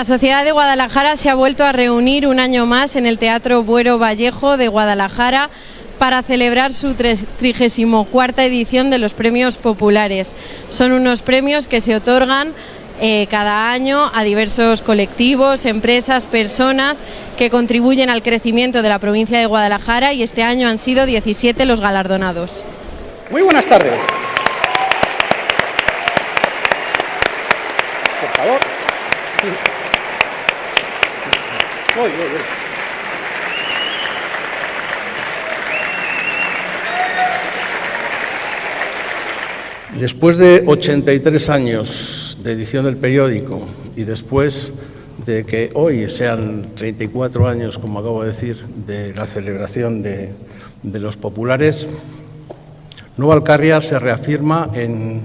La Sociedad de Guadalajara se ha vuelto a reunir un año más en el Teatro Buero Vallejo de Guadalajara para celebrar su 34 edición de los Premios Populares. Son unos premios que se otorgan eh, cada año a diversos colectivos, empresas, personas que contribuyen al crecimiento de la provincia de Guadalajara y este año han sido 17 los galardonados. Muy buenas tardes. Por favor. Voy, voy, voy. Después de 83 años de edición del periódico y después de que hoy sean 34 años, como acabo de decir, de la celebración de, de los populares, Nueva Alcarria se reafirma en,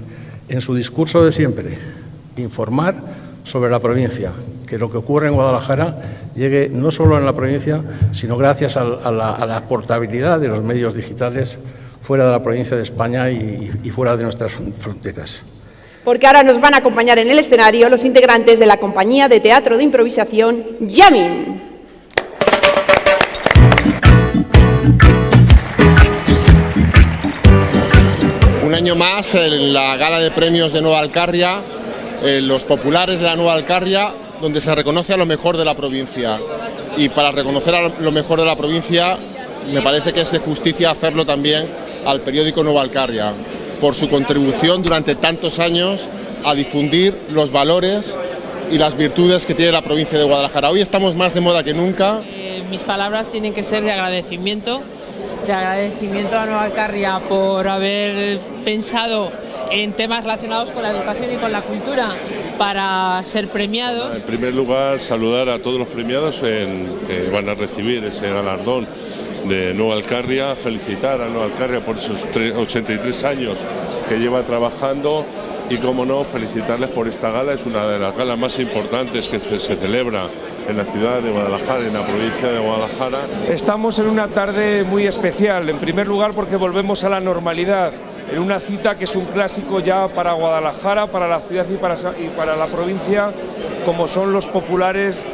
en su discurso de siempre, informar sobre la provincia, que lo que ocurre en Guadalajara llegue no solo en la provincia, sino gracias a, a, la, a la, portabilidad de los medios digitales fuera de la provincia de España y, y fuera de nuestras fronteras. Porque ahora nos van a acompañar en el escenario los integrantes de la compañía de teatro de improvisación Yamin. Un año más en la gala de premios de Nueva Alcarria, eh, los populares de la Nueva Alcarria, donde se reconoce a lo mejor de la provincia. Y para reconocer a lo mejor de la provincia, me parece que es de justicia hacerlo también al periódico Nueva Alcarria, por su contribución durante tantos años a difundir los valores y las virtudes que tiene la provincia de Guadalajara. Hoy estamos más de moda que nunca. Eh, mis palabras tienen que ser de agradecimiento, de agradecimiento a Nueva Alcarria por haber pensado en temas relacionados con la educación y con la cultura para ser premiados. En primer lugar, saludar a todos los premiados en, que van a recibir ese galardón de Nueva Alcarria, felicitar a Nueva Alcarria por esos 83 años que lleva trabajando y, como no, felicitarles por esta gala. Es una de las galas más importantes que se celebra en la ciudad de Guadalajara, en la provincia de Guadalajara. Estamos en una tarde muy especial, en primer lugar porque volvemos a la normalidad, en una cita que es un clásico ya para Guadalajara, para la ciudad y para, y para la provincia, como son los populares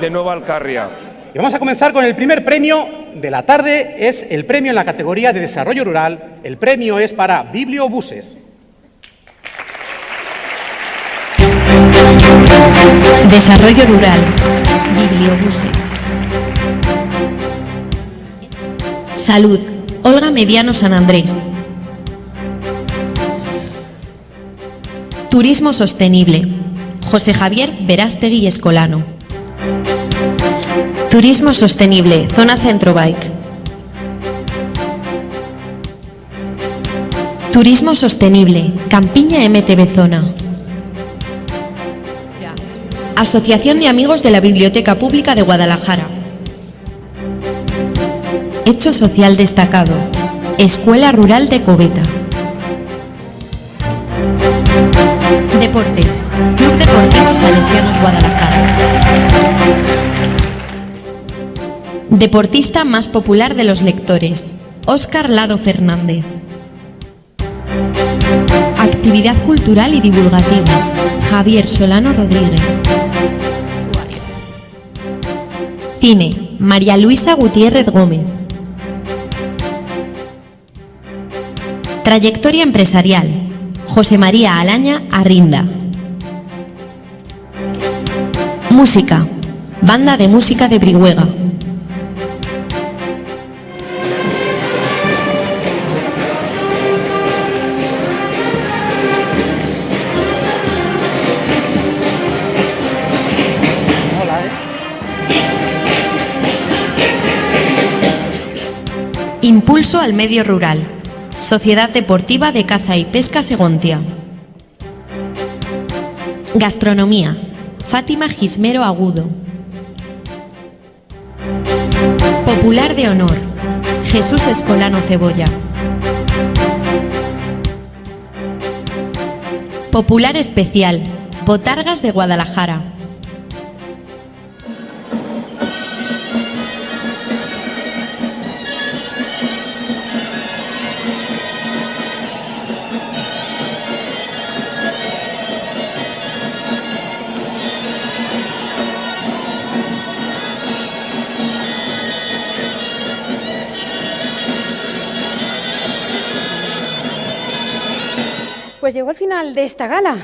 de Nueva Alcarria. Y vamos a comenzar con el primer premio de la tarde, es el premio en la categoría de desarrollo rural. El premio es para Bibliobuses. Desarrollo rural. Bibliobuses. Salud. Olga Mediano San Andrés. Turismo sostenible. José Javier Verástegui Escolano. Turismo sostenible. Zona Centro Bike. Turismo sostenible. Campiña MTV Zona. Asociación de Amigos de la Biblioteca Pública de Guadalajara. Hecho social destacado. Escuela Rural de Coveta. Deportes. Club Deportivo Salesianos Guadalajara. Deportista más popular de los lectores. Óscar Lado Fernández. Actividad cultural y divulgativa. Javier Solano Rodríguez. Cine. María Luisa Gutiérrez Gómez. Trayectoria empresarial. José María Alaña Arrinda. Música. Banda de música de Brihuega. Impulso al medio rural. Sociedad Deportiva de Caza y Pesca Segontia. Gastronomía. Fátima Gismero Agudo. Popular de honor. Jesús Escolano Cebolla. Popular especial. Botargas de Guadalajara. Pues llegó el final de esta gala.